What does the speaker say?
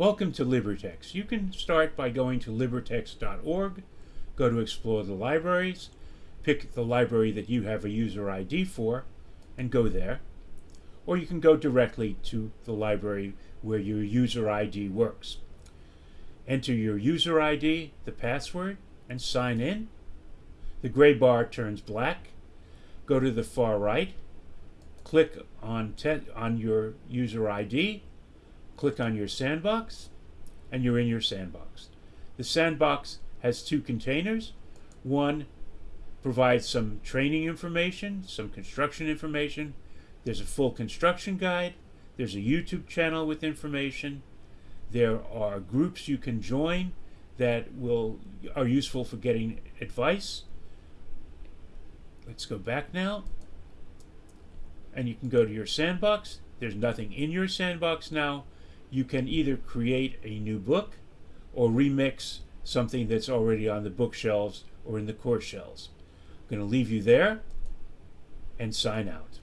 Welcome to LibreText. You can start by going to libretext.org, go to Explore the Libraries, pick the library that you have a user ID for, and go there. Or you can go directly to the library where your user ID works. Enter your user ID, the password, and sign in. The gray bar turns black. Go to the far right, click on, on your user ID, click on your sandbox, and you're in your sandbox. The sandbox has two containers. One provides some training information, some construction information. There's a full construction guide. There's a YouTube channel with information. There are groups you can join that will are useful for getting advice. Let's go back now. And you can go to your sandbox. There's nothing in your sandbox now you can either create a new book or remix something that's already on the bookshelves or in the course shelves. I'm going to leave you there and sign out.